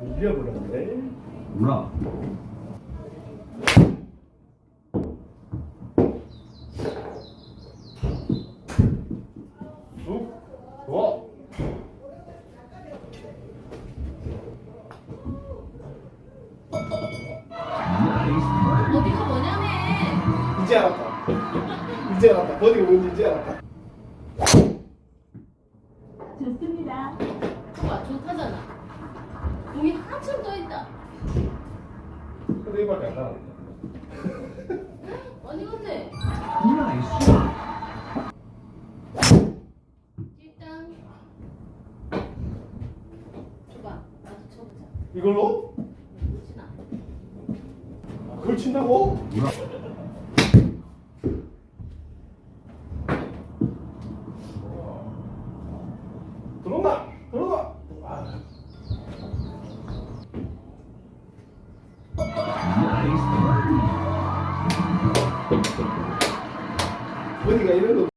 밀려버렸네 어디가 뭐냐네 이제 알았다. 이제 알았다. 버디가 뭔지 이제 알았다. 좋습니다. 봐봐, 좋다잖아. 공이 한참 더 있다. 근데 이밖에 안 나왔네. 어디 건데? nice. 일단. 줘봐. 나도 쳐보자. 이걸로? 아, 그걸 친다고? 뭐라? 들어온다. 들어온다. 아, 나이스. 버디가 이런 거